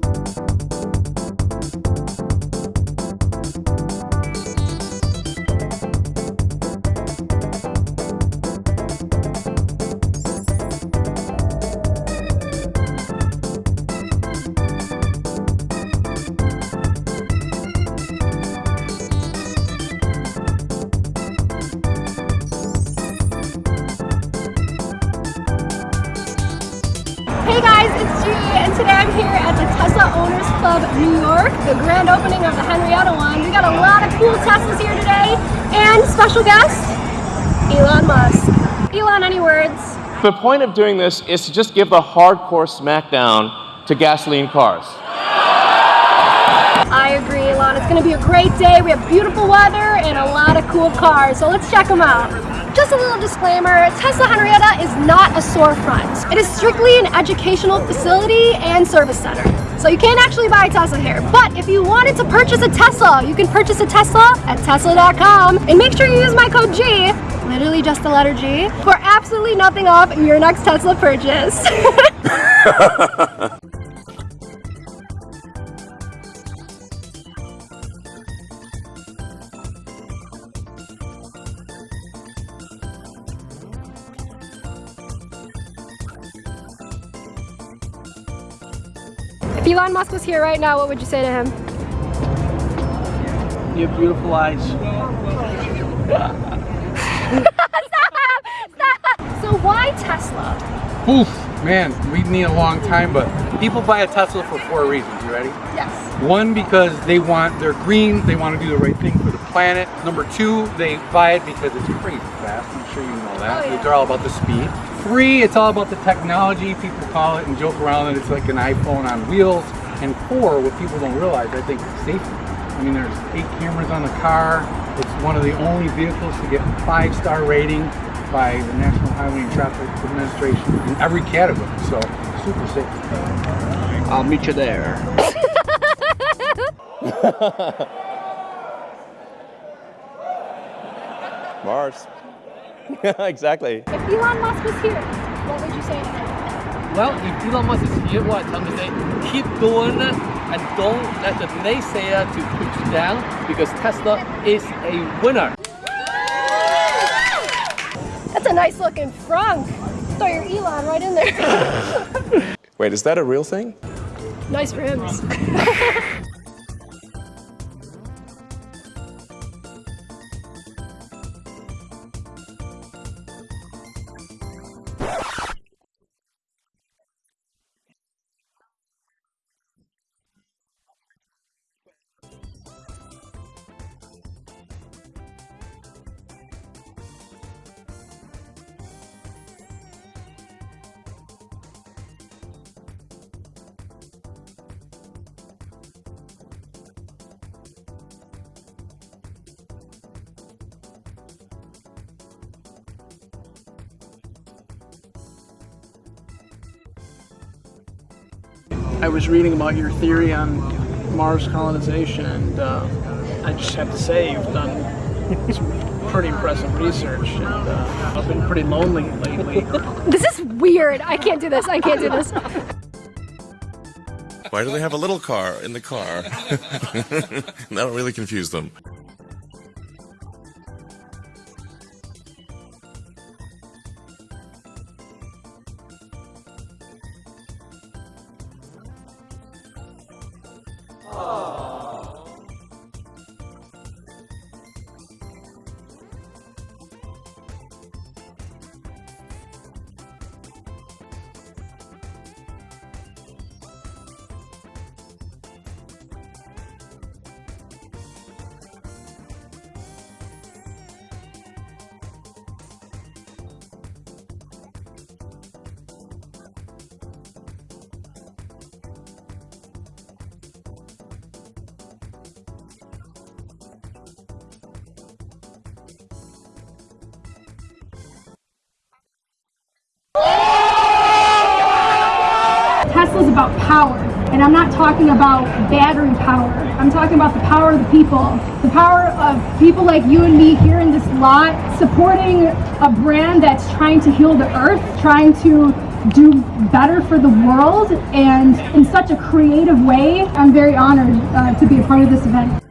Hey today I'm here at the Tesla Owners Club New York, the grand opening of the Henrietta one. We got a lot of cool Teslas here today, and special guest, Elon Musk. Elon, any words? The point of doing this is to just give the hardcore smackdown to gasoline cars. I agree, Elon. It's going to be a great day. We have beautiful weather and a lot of cool cars, so let's check them out. Just a little disclaimer, Tesla Henrietta is not storefront. It is strictly an educational facility and service center. So you can't actually buy a Tesla here. But if you wanted to purchase a Tesla, you can purchase a Tesla at tesla.com and make sure you use my code G, literally just the letter G, for absolutely nothing off your next Tesla purchase. if Elon Musk was here right now, what would you say to him? You have beautiful eyes. So why Tesla? Oof, man, we need a long time, but people buy a Tesla for four reasons. You ready? Yes. One, because they want, they're green, they want to do the right thing for the planet. Number two, they buy it because it's crazy fast. I'm sure you know that. Oh, yeah. They're all about the speed. Three, it's all about the technology. People call it and joke around that it's like an iPhone on wheels. And four, what people don't realize, I think, is safety. I mean, there's eight cameras on the car. It's one of the only vehicles to get a five-star rating by the National Highway and Traffic Administration in every category. So, super safe. I'll meet you there. Mars. exactly. If Elon Musk was here, what would you say to him? Well, if Elon Musk is here, what I tell him to say, keep doing it and don't let the naysayer to put you down because Tesla is a winner. That's a nice looking frunk. Throw your Elon right in there. Wait, is that a real thing? nice rims. I was reading about your theory on Mars colonization, and uh, I just have to say you've done some pretty impressive research, and uh, I've been pretty lonely lately. this is weird. I can't do this. I can't do this. Why do they have a little car in the car? That'll really confuse them. Tesla's about power. And I'm not talking about battery power. I'm talking about the power of the people. The power of people like you and me here in this lot supporting a brand that's trying to heal the earth, trying to do better for the world and in such a creative way. I'm very honored uh, to be a part of this event.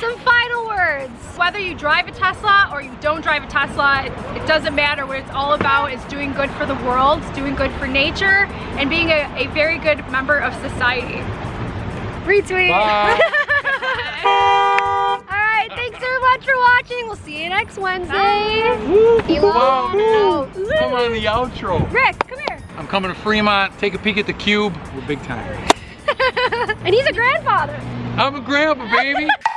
Some final words. Whether you drive a Tesla or you don't drive a Tesla, it, it doesn't matter. What it's all about is doing good for the world, doing good for nature, and being a, a very good member of society. Retweet. Alright, thanks so much for watching. We'll see you next Wednesday. Elon out. Come on the outro. Rick, come here. I'm coming to Fremont. Take a peek at the cube. We're big time. And he's a grandfather. I'm a grandpa, baby.